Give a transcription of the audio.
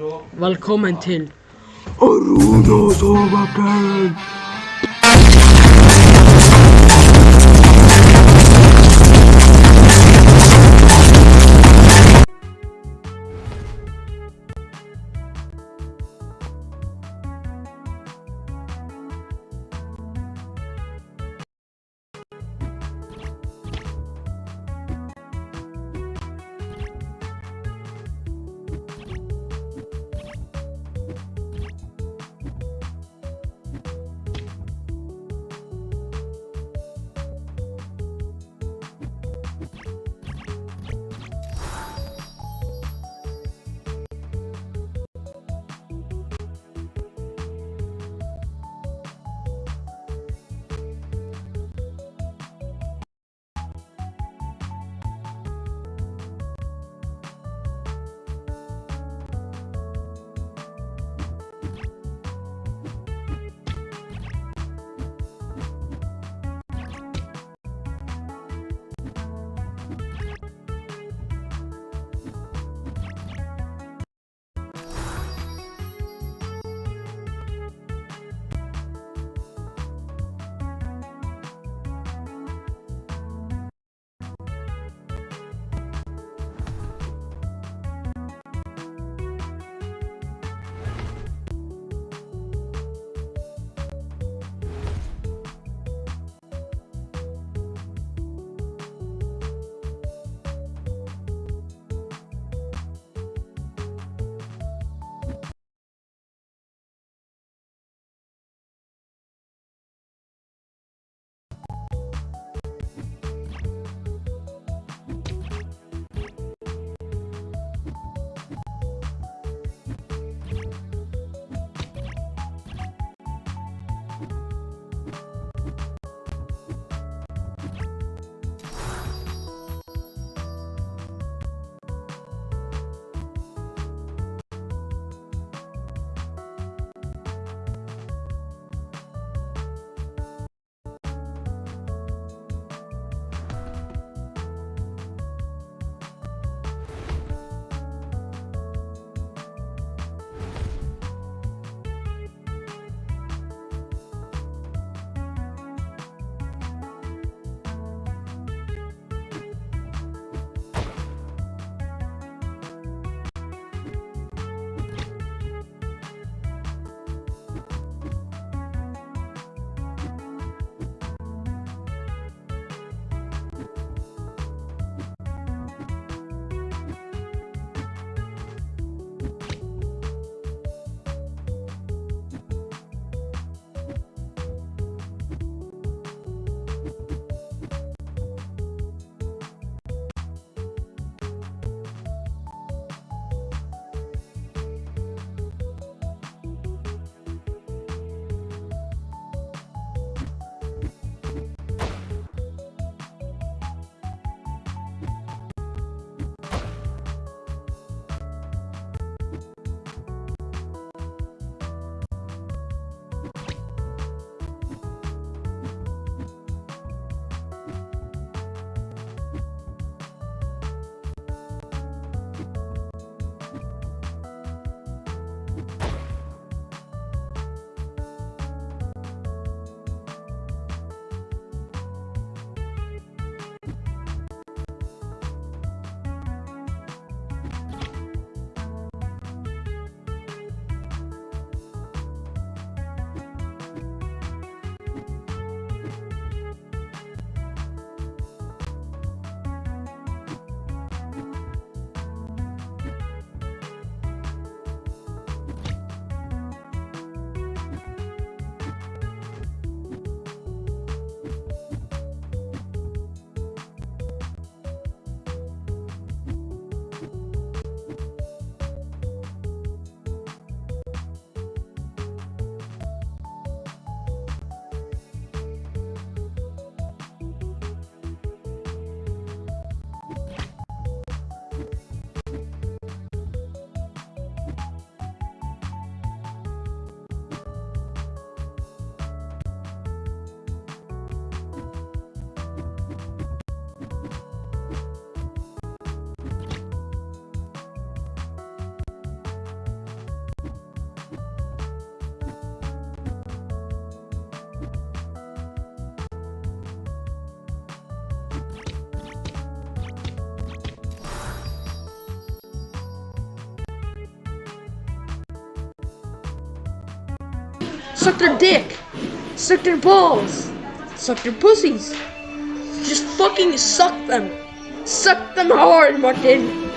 Velkommen til Aruna Soverplan! Suck their dick. Suck their balls. Suck their pussies. Just fucking suck them. Suck them hard, Martin.